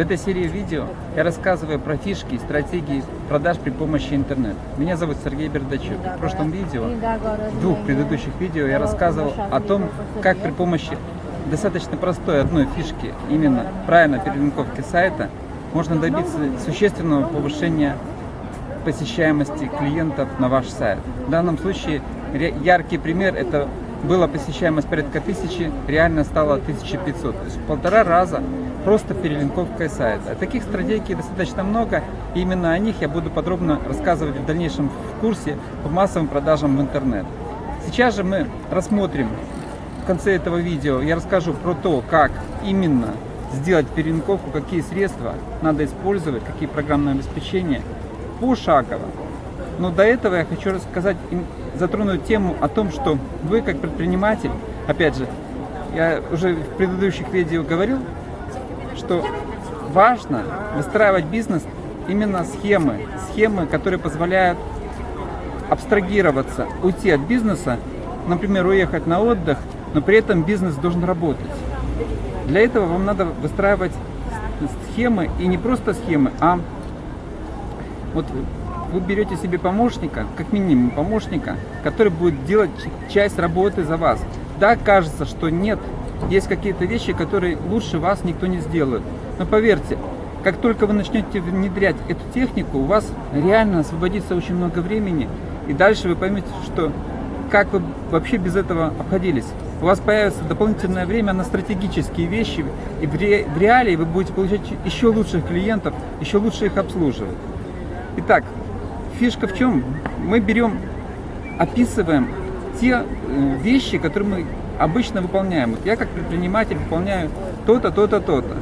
этой серии видео я рассказываю про фишки и стратегии продаж при помощи интернета. Меня зовут Сергей Бердачук. В прошлом видео, в двух предыдущих видео я рассказывал о том, как при помощи достаточно простой одной фишки, именно правильной перелинковки сайта, можно добиться существенного повышения посещаемости клиентов на ваш сайт. В данном случае яркий пример это была посещаемость порядка тысячи, реально стало 1500. То есть в полтора раза просто перелинковкой сайта. Таких стратегий достаточно много, и именно о них я буду подробно рассказывать в дальнейшем в курсе по массовым продажам в интернет. Сейчас же мы рассмотрим в конце этого видео, я расскажу про то, как именно сделать перелинковку, какие средства надо использовать, какие программные обеспечения, пошагово. Но до этого я хочу рассказать, затронуть тему о том, что вы как предприниматель, опять же, я уже в предыдущих видео говорил, что важно выстраивать бизнес именно схемы, схемы, которые позволяют абстрагироваться, уйти от бизнеса, например, уехать на отдых, но при этом бизнес должен работать. Для этого вам надо выстраивать схемы, и не просто схемы, а вот вы берете себе помощника, как минимум помощника, который будет делать часть работы за вас. Да, кажется, что нет, есть какие-то вещи, которые лучше вас никто не сделает. Но поверьте, как только вы начнете внедрять эту технику, у вас реально освободится очень много времени, и дальше вы поймете, что как вы вообще без этого обходились. У вас появится дополнительное время на стратегические вещи, и в, ре, в реалии вы будете получать еще лучших клиентов, еще лучше их обслуживать. Итак, фишка в чем? Мы берем, описываем те э, вещи, которые мы обычно выполняем. Вот я как предприниматель выполняю то-то, то-то, то-то.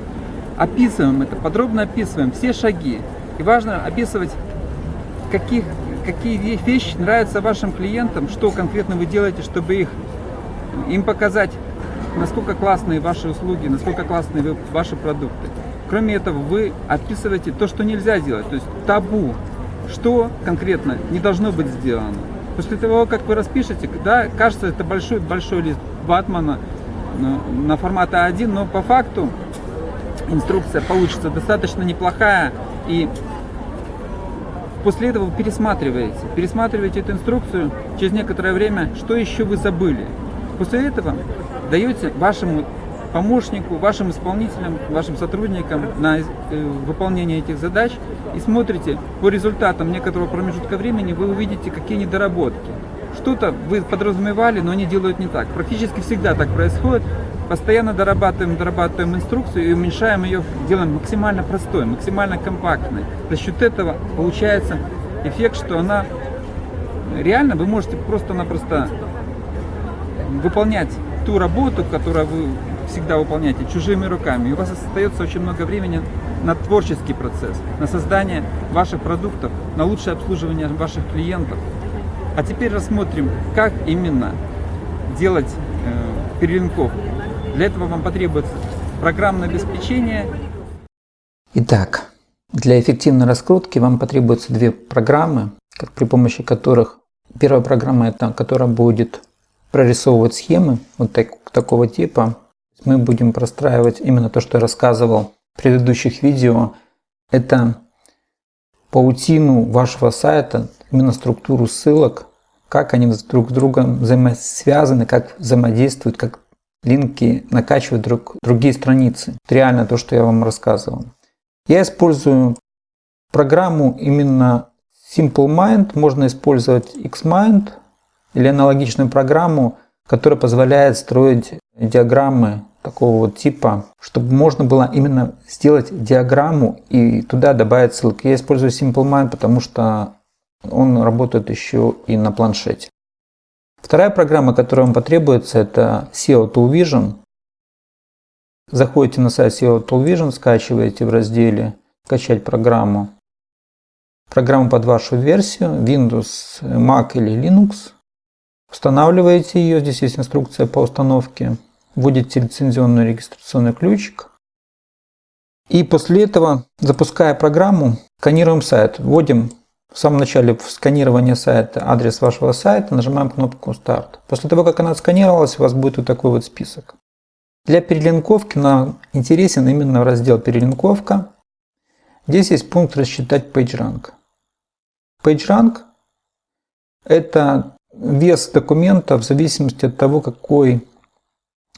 Описываем это, подробно описываем все шаги. И важно описывать, каких, какие вещи нравятся вашим клиентам, что конкретно вы делаете, чтобы их, им показать, насколько классные ваши услуги, насколько классные вы, ваши продукты. Кроме этого, вы описываете то, что нельзя делать, то есть табу, что конкретно не должно быть сделано. После того, как вы распишете, да, кажется, это большой, большой лист ватмана на, на формат А1, но по факту инструкция получится достаточно неплохая. И после этого вы пересматриваете, пересматриваете эту инструкцию через некоторое время, что еще вы забыли. После этого даете вашему помощнику, вашим исполнителям, вашим сотрудникам на э, выполнение этих задач и смотрите по результатам некоторого промежутка времени, вы увидите, какие недоработки. Что-то вы подразумевали, но они делают не так. Практически всегда так происходит. Постоянно дорабатываем, дорабатываем инструкцию и уменьшаем ее, делаем максимально простой, максимально компактной. За счет этого получается эффект, что она реально вы можете просто-напросто выполнять ту работу, которую вы всегда выполняете чужими руками. И у вас остается очень много времени на творческий процесс, на создание ваших продуктов, на лучшее обслуживание ваших клиентов. А теперь рассмотрим, как именно делать э, перелинковку. Для этого вам потребуется программное обеспечение. Итак, для эффективной раскрутки вам потребуются две программы, при помощи которых первая программа это, которая будет прорисовывать схемы вот так, такого типа, мы будем простраивать именно то, что я рассказывал в предыдущих видео. Это паутину вашего сайта, именно структуру ссылок, как они друг с другом взаимосвязаны, как взаимодействуют, как линки накачивают друг, другие страницы. Это реально то, что я вам рассказывал. Я использую программу именно Simple Mind, можно использовать Xmind или аналогичную программу, которая позволяет строить диаграммы такого вот типа, чтобы можно было именно сделать диаграмму и туда добавить ссылки. Я использую SimpleMind, потому что он работает еще и на планшете. Вторая программа, которая вам потребуется, это SEO Tool Vision. Заходите на сайт SEO Tool Vision, скачиваете в разделе «Скачать программу». Программу под вашу версию, Windows, Mac или Linux. Устанавливаете ее, здесь есть инструкция по установке вводите лицензионный регистрационный ключик. И после этого, запуская программу, сканируем сайт. Вводим в самом начале в сканирование сайта адрес вашего сайта, нажимаем кнопку «Старт». После того, как она отсканировалась, у вас будет вот такой вот список. Для перелинковки нам интересен именно раздел «Перелинковка». Здесь есть пункт «Рассчитать PageRank». PageRank – это вес документа в зависимости от того, какой,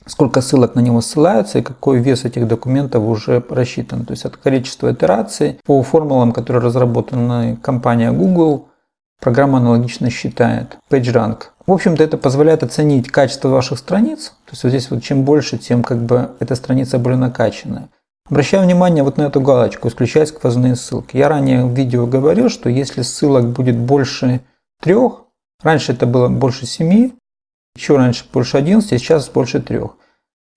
сколько ссылок на него ссылаются и какой вес этих документов уже рассчитан. То есть это количество итераций по формулам, которые разработаны компанией Google, программа аналогично считает PageRank. В общем-то, это позволяет оценить качество ваших страниц. То есть вот здесь вот чем больше, тем как бы эта страница более накачанная. Обращаю внимание вот на эту галочку «Исключать сквозные ссылки». Я ранее в видео говорил, что если ссылок будет больше трех, раньше это было больше 7, еще раньше больше 11, сейчас больше 3,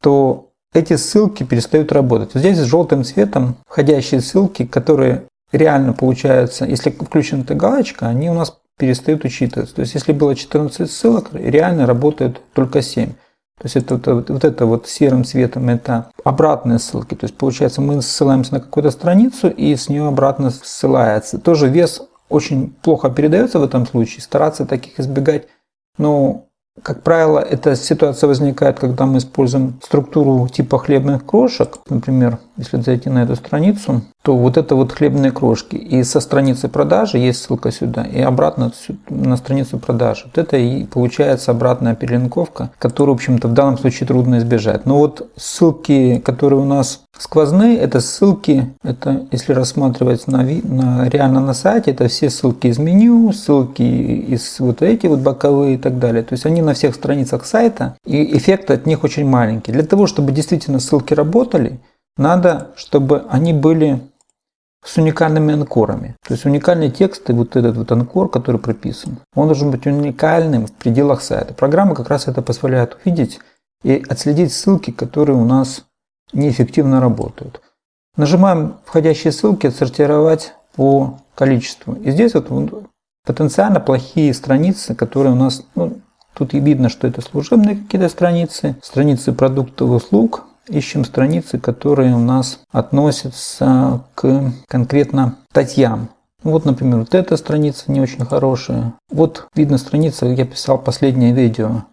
то эти ссылки перестают работать. Здесь желтым цветом входящие ссылки, которые реально получаются, если включена эта галочка, они у нас перестают учитываться. То есть если было 14 ссылок, реально работает только 7. То есть это вот, вот это вот серым цветом это обратные ссылки. То есть получается мы ссылаемся на какую-то страницу и с нее обратно ссылается. Тоже вес очень плохо передается в этом случае, стараться таких избегать. Но, как правило, эта ситуация возникает, когда мы используем структуру типа хлебных крошек. Например, если зайти на эту страницу, то вот это вот хлебные крошки. И со страницы продажи есть ссылка сюда, и обратно на страницу продажи. Вот это и получается обратная перелинковка, которую, в общем-то, в данном случае трудно избежать. Но вот ссылки, которые у нас сквозные, это ссылки, это если рассматривать на, на, реально на сайте, это все ссылки из меню, ссылки из вот эти вот боковые и так далее. То есть они на всех страницах сайта, и эффект от них очень маленький. Для того, чтобы действительно ссылки работали, надо, чтобы они были с уникальными анкорами. То есть уникальный текст и вот этот вот анкор, который прописан, он должен быть уникальным в пределах сайта. Программа как раз это позволяет увидеть и отследить ссылки, которые у нас неэффективно работают. Нажимаем входящие ссылки, отсортировать по количеству. И здесь вот потенциально плохие страницы, которые у нас, ну, тут и видно, что это служебные какие-то страницы, страницы продуктов и услуг, ищем страницы, которые у нас относятся к конкретно статьям. Вот, например, вот эта страница не очень хорошая. Вот видно страница, я писал последнее видео.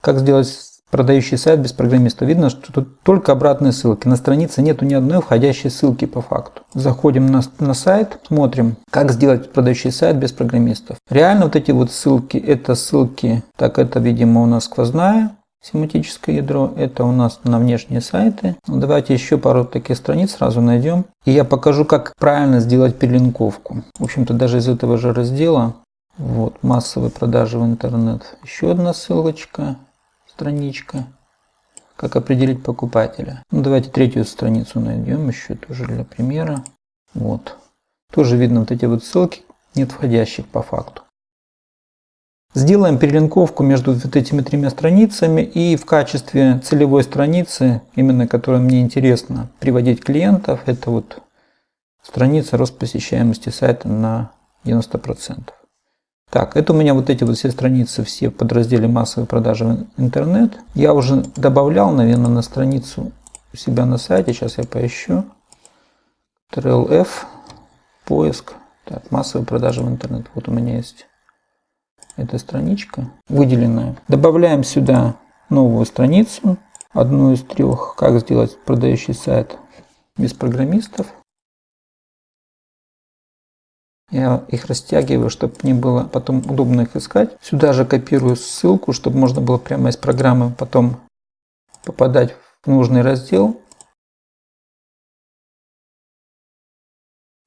Как сделать продающий сайт без программиста. Видно, что тут только обратные ссылки. На странице нету ни одной входящей ссылки по факту. Заходим на, на сайт, смотрим, как сделать продающий сайт без программистов. Реально вот эти вот ссылки, это ссылки, так это, видимо, у нас сквозная семантическое ядро. Это у нас на внешние сайты. Давайте еще пару таких страниц сразу найдем. И я покажу, как правильно сделать перелинковку. В общем-то, даже из этого же раздела. Вот, массовые продажи в интернет. Еще одна ссылочка, страничка. Как определить покупателя. Ну, давайте третью страницу найдем еще тоже для примера. Вот. Тоже видно вот эти вот ссылки, нет входящих по факту. Сделаем перелинковку между вот этими тремя страницами и в качестве целевой страницы, именно которая мне интересно приводить клиентов, это вот страница рост посещаемости сайта на 90%. Так, это у меня вот эти вот все страницы, все в подразделе массовой продажи в интернет. Я уже добавлял, наверное, на страницу у себя на сайте. Сейчас я поищу. Ctrl-F, поиск. Так, массовые продажи в интернет. Вот у меня есть эта страничка выделенная. Добавляем сюда новую страницу, одну из трех, как сделать продающий сайт без программистов. Я их растягиваю, чтобы не было потом удобно их искать. Сюда же копирую ссылку, чтобы можно было прямо из программы потом попадать в нужный раздел.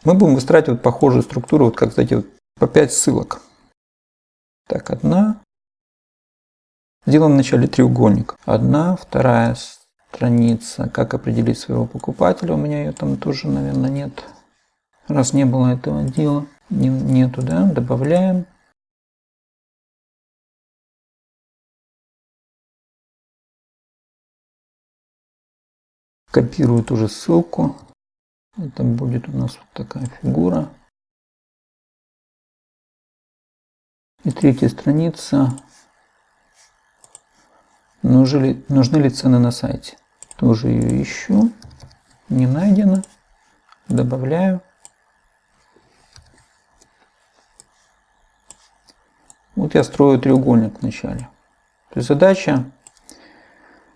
Мы будем выстраивать вот похожую структуру, вот как, кстати, вот по 5 ссылок. Так, одна. Сделаем вначале треугольник. Одна, вторая страница. Как определить своего покупателя? У меня ее там тоже, наверное, нет. Раз не было этого дела, нету, да, добавляем. Копирую ту же ссылку. Это будет у нас вот такая фигура. И третья страница. Нужны ли, нужны ли цены на сайте? Тоже ее ищу. Не найдено. Добавляю. Вот я строю треугольник вначале. То есть задача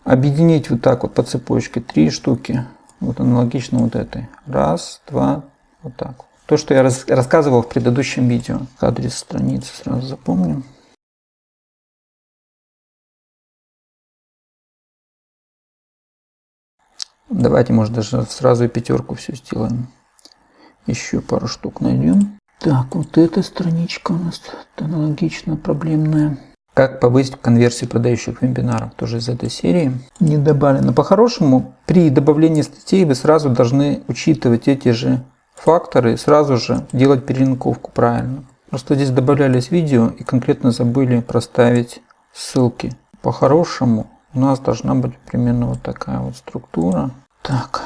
объединить вот так вот по цепочке три штуки. Вот аналогично вот этой. Раз, два, вот так. То, что я рас рассказывал в предыдущем видео. Адрес страницы сразу запомним. Давайте, может, даже сразу и пятерку все сделаем. Еще пару штук найдем. Так, вот эта страничка у нас аналогично проблемная. Как повысить конверсию продающих вебинаров, тоже из этой серии. Не добавлено. По-хорошему, при добавлении статей вы сразу должны учитывать эти же факторы и сразу же делать перелинковку правильно. Просто здесь добавлялись видео и конкретно забыли проставить ссылки. По-хорошему, у нас должна быть примерно вот такая вот структура. Так,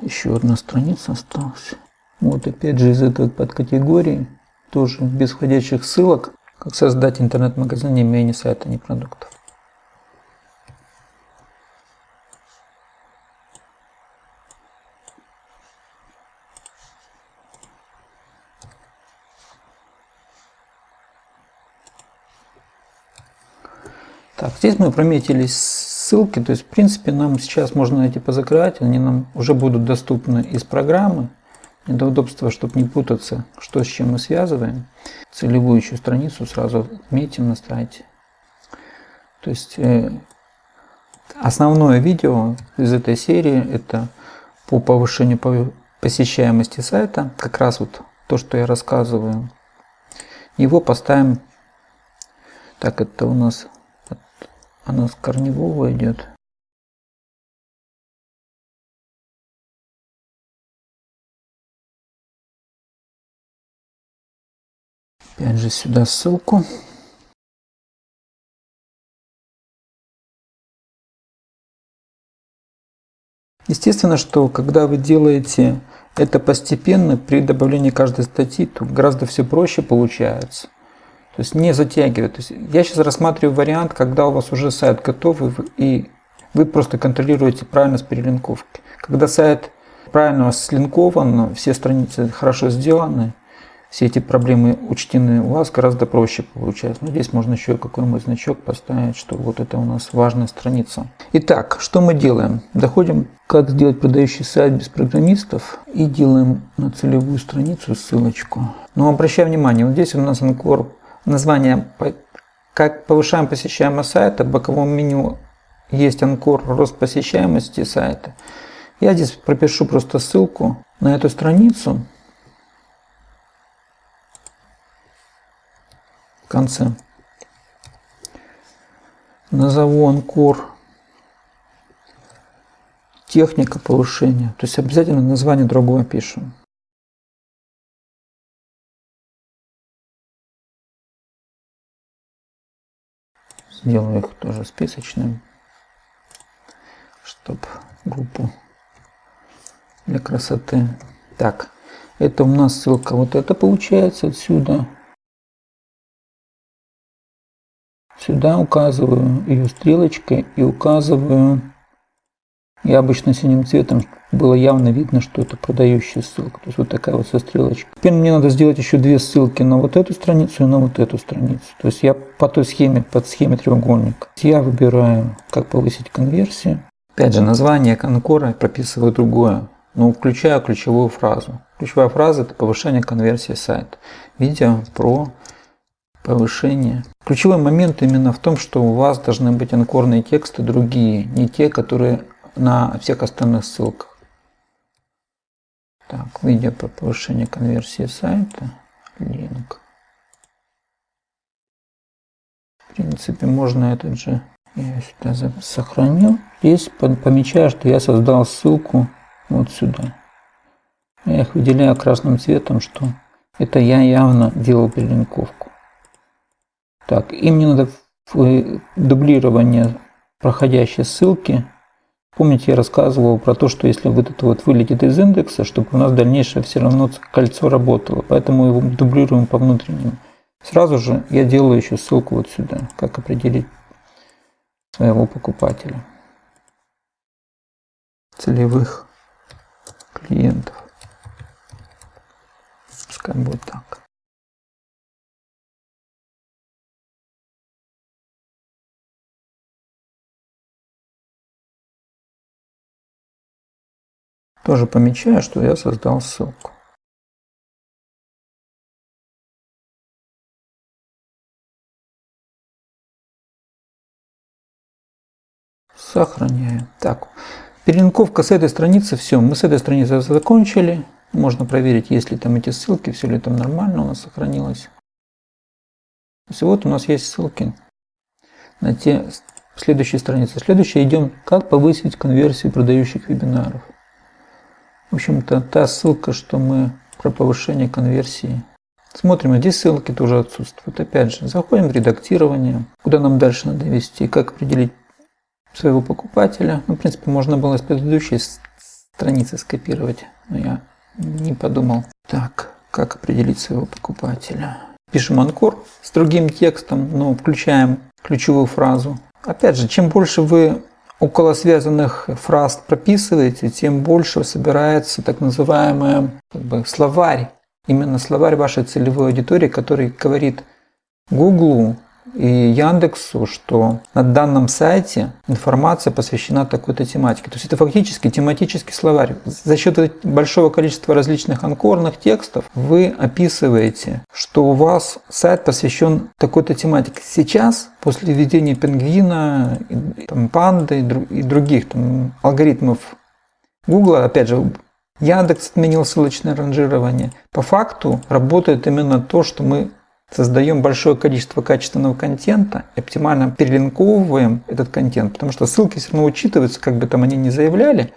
еще одна страница осталась. Вот опять же из этой подкатегории, тоже без входящих ссылок, как создать интернет-магазин, не имея ни сайта, ни продуктов. Так, здесь мы прометили ссылки, то есть в принципе нам сейчас можно эти позакрывать, они нам уже будут доступны из программы. Для удобства, чтобы не путаться, что с чем мы связываем, целевую еще страницу сразу отметим на сайте. То есть э, основное видео из этой серии это по повышению посещаемости сайта, как раз вот то, что я рассказываю. Его поставим, так это у нас, она с корневого идет. Опять же сюда ссылку. Естественно, что когда вы делаете это постепенно, при добавлении каждой статьи, то гораздо все проще получается. То есть не затягивать. То есть я сейчас рассматриваю вариант, когда у вас уже сайт готов, и вы просто контролируете правильность перелинковки. Когда сайт правильно слинкован, все страницы хорошо сделаны, все эти проблемы учтены, у вас гораздо проще получается. Но ну, здесь можно еще какой-нибудь значок поставить, что вот это у нас важная страница. Итак, что мы делаем? Доходим, как сделать продающий сайт без программистов и делаем на целевую страницу ссылочку. Но обращаю внимание, вот здесь у нас анкор, название как повышаем посещаемость сайта, в боковом меню есть анкор рост посещаемости сайта. Я здесь пропишу просто ссылку на эту страницу конце. Назову анкор техника повышения. То есть обязательно название другое пишем. Сделаю их тоже списочным, чтобы группу для красоты. Так, это у нас ссылка вот это получается отсюда. Сюда указываю ее стрелочкой и указываю, я обычно синим цветом, было явно видно, что это продающая ссылка. То есть вот такая вот со стрелочкой. Теперь мне надо сделать еще две ссылки на вот эту страницу и на вот эту страницу. То есть я по той схеме, под схеме треугольника. Я выбираю, как повысить конверсию. Опять же, название конкора прописываю другое. Но включаю ключевую фразу. Ключевая фраза – это повышение конверсии сайта. Видео про повышение. Ключевой момент именно в том, что у вас должны быть анкорные тексты другие, не те, которые на всех остальных ссылках. Так, видео про повышение конверсии сайта, линк. В принципе, можно этот же я сюда сохранил. Здесь помечаю, что я создал ссылку вот сюда. Я их выделяю красным цветом, что это я явно делал перелинковку. Так, и мне надо дублирование проходящей ссылки. Помните, я рассказывал про то, что если вот это вот вылетит из индекса, чтобы у нас дальнейшее все равно кольцо работало. Поэтому его дублируем по внутреннему. Сразу же я делаю еще ссылку вот сюда, как определить своего покупателя. Целевых клиентов. Пускай будет так. Тоже помечаю, что я создал ссылку. Сохраняю. Так, перелинковка с этой страницы, все, мы с этой страницы закончили. Можно проверить, есть ли там эти ссылки, все ли там нормально у нас сохранилось. Есть вот у нас есть ссылки на те следующие страницы. Следующее идем, как повысить конверсию продающих вебинаров. В общем-то, та ссылка, что мы про повышение конверсии. Смотрим, здесь ссылки тоже отсутствуют. Опять же, заходим в редактирование, куда нам дальше надо вести, как определить своего покупателя. Ну, в принципе, можно было с предыдущей страницы скопировать, но я не подумал. Так, как определить своего покупателя? Пишем анкор с другим текстом, но включаем ключевую фразу. Опять же, чем больше вы около связанных фраз прописываете, тем больше собирается так называемый как бы, словарь, именно словарь вашей целевой аудитории, который говорит Гуглу и Яндексу, что на данном сайте информация посвящена такой-то тематике. То есть это фактически тематический словарь. За счет большого количества различных анкорных текстов вы описываете, что у вас сайт посвящен такой-то тематике. Сейчас, после введения пингвина, там, панды и других там, алгоритмов Google, опять же, Яндекс отменил ссылочное ранжирование. По факту работает именно то, что мы создаем большое количество качественного контента и оптимально перелинковываем этот контент, потому что ссылки все равно учитываются, как бы там они ни заявляли,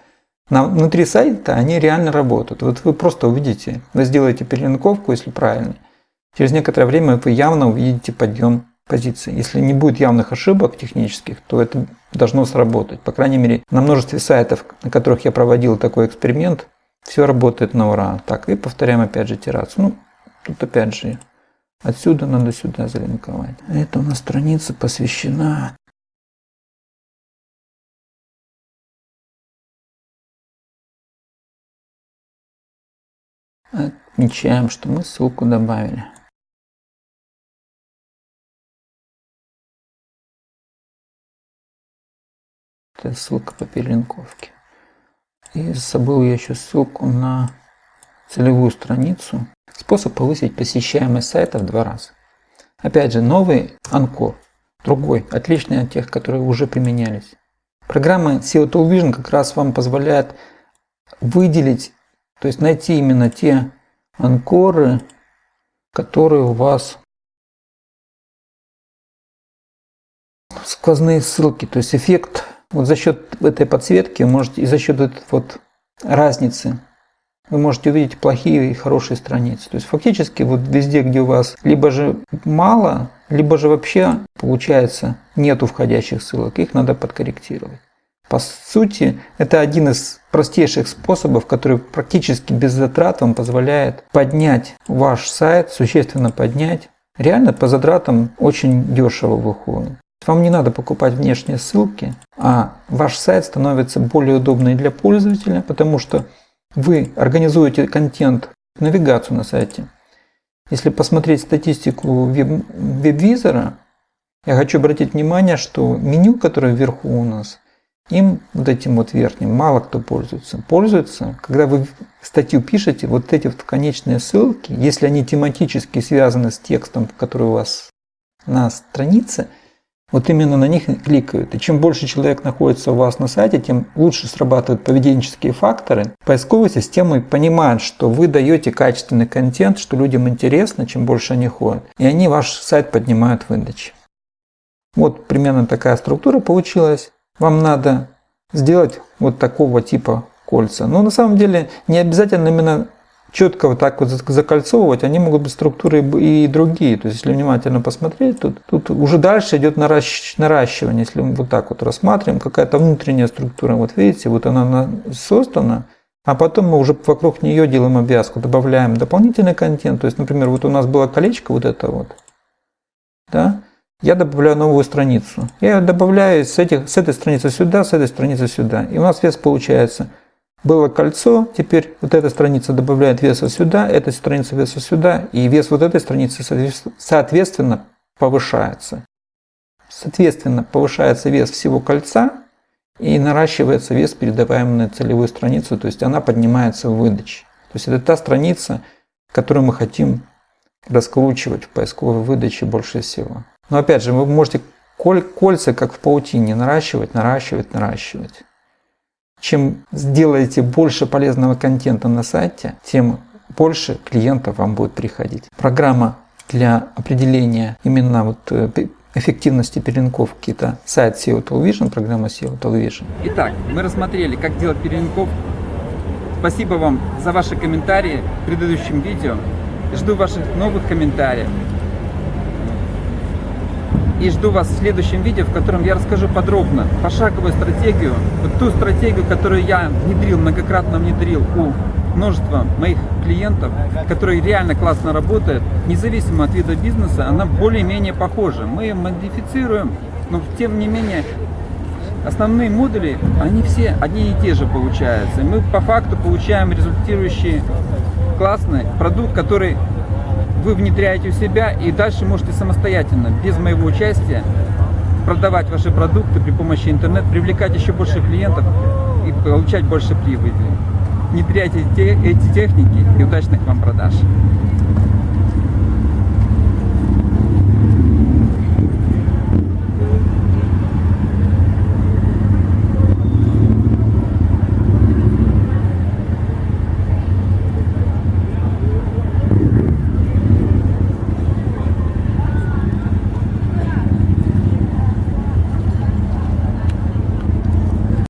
на, внутри сайта они реально работают. Вот вы просто увидите, вы сделаете перелинковку, если правильно. Через некоторое время вы явно увидите подъем позиции. Если не будет явных ошибок технических, то это должно сработать. По крайней мере, на множестве сайтов, на которых я проводил такой эксперимент, все работает на ура. Так, и повторяем опять же итерацию. Ну, тут опять же Отсюда надо сюда залинковать. Это у нас страница посвящена Отмечаем, что мы ссылку добавили. Это ссылка по перелинковке. И забыл я еще ссылку на целевую страницу. Способ повысить посещаемость сайта в два раза. Опять же, новый анкор, другой, отличный от тех, которые уже применялись. Программа SEO Tool Vision как раз вам позволяет выделить, то есть найти именно те анкоры, которые у вас сквозные ссылки, то есть эффект вот за счет этой подсветки можете и за счет вот разницы вы можете увидеть плохие и хорошие страницы. То есть фактически вот везде, где у вас либо же мало, либо же вообще получается нету входящих ссылок, их надо подкорректировать. По сути, это один из простейших способов, который практически без затрат вам позволяет поднять ваш сайт, существенно поднять. Реально по затратам очень дешево выходит. Вам не надо покупать внешние ссылки, а ваш сайт становится более удобный для пользователя, потому что вы организуете контент, навигацию на сайте. Если посмотреть статистику веб, визора я хочу обратить внимание, что меню, которое вверху у нас, им вот этим вот верхним мало кто пользуется. Пользуется, когда вы статью пишете, вот эти вот конечные ссылки, если они тематически связаны с текстом, который у вас на странице – вот именно на них кликают. И чем больше человек находится у вас на сайте, тем лучше срабатывают поведенческие факторы. Поисковые системы понимают, что вы даете качественный контент, что людям интересно, чем больше они ходят. И они ваш сайт поднимают в выдаче. Вот примерно такая структура получилась. Вам надо сделать вот такого типа кольца. Но на самом деле не обязательно именно четко вот так вот закольцовывать, они могут быть структуры и другие. То есть, если внимательно посмотреть, тут, тут уже дальше идет наращивание. Если мы вот так вот рассматриваем, какая-то внутренняя структура, вот видите, вот она создана, а потом мы уже вокруг нее делаем обвязку, добавляем дополнительный контент. То есть, например, вот у нас было колечко вот это вот, да, я добавляю новую страницу. Я добавляю с, этих, с этой страницы сюда, с этой страницы сюда. И у нас вес получается – было кольцо, теперь вот эта страница добавляет веса сюда, эта страница веса сюда, и вес вот этой страницы соответственно повышается. Соответственно, повышается вес всего кольца, и наращивается вес, передаваемый на целевую страницу, то есть она поднимается в выдаче. То есть это та страница, которую мы хотим раскручивать в поисковой выдаче больше всего. Но опять же, вы можете кольца, как в паутине, наращивать, наращивать, наращивать. Чем сделаете больше полезного контента на сайте, тем больше клиентов вам будет приходить. Программа для определения именно вот э, эффективности перелинковки это сайт SEO Television, программа SEO Television. Итак, мы рассмотрели, как делать перелинковку. Спасибо вам за ваши комментарии в предыдущем видео. Жду ваших новых комментариев. И жду вас в следующем видео, в котором я расскажу подробно пошаговую стратегию, вот ту стратегию, которую я внедрил, многократно внедрил у множества моих клиентов, которые реально классно работают, независимо от вида бизнеса, она более-менее похожа. Мы ее модифицируем, но тем не менее основные модули, они все одни и те же получаются. И мы по факту получаем результирующий классный продукт, который вы внедряете у себя и дальше можете самостоятельно, без моего участия, продавать ваши продукты при помощи интернета, привлекать еще больше клиентов и получать больше прибыли. Внедряйте эти техники и удачных вам продаж.